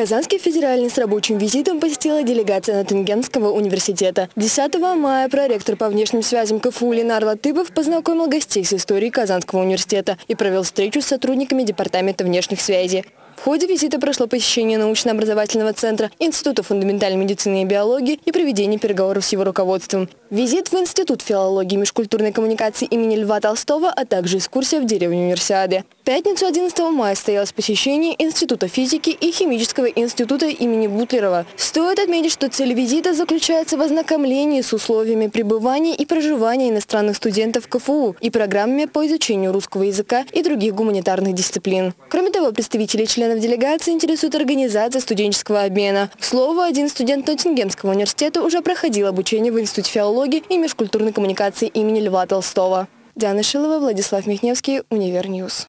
Казанский федеральный с рабочим визитом посетила делегация Натангенского университета. 10 мая проректор по внешним связям КФУ Ленар Латыпов познакомил гостей с историей Казанского университета и провел встречу с сотрудниками Департамента внешних связей. В ходе визита прошло посещение научно-образовательного центра Института фундаментальной медицины и биологии и проведение переговоров с его руководством. Визит в Институт филологии и межкультурной коммуникации имени Льва Толстого, а также экскурсия в деревню Универсиады. Пятницу 11 мая состоялось посещение Института физики и химического института имени Бутлерова. Стоит отметить, что цель визита заключается в ознакомлении с условиями пребывания и проживания иностранных студентов КФУ и программами по изучению русского языка и других гуманитарных дисциплин. Кроме того, представители членов делегации интересует организация студенческого обмена. К слову, один студент Ноттингемского университета уже проходил обучение в Институте филологии и межкультурной коммуникации имени Льва Толстого. Диана Шилова, Владислав Михневский, Univer News.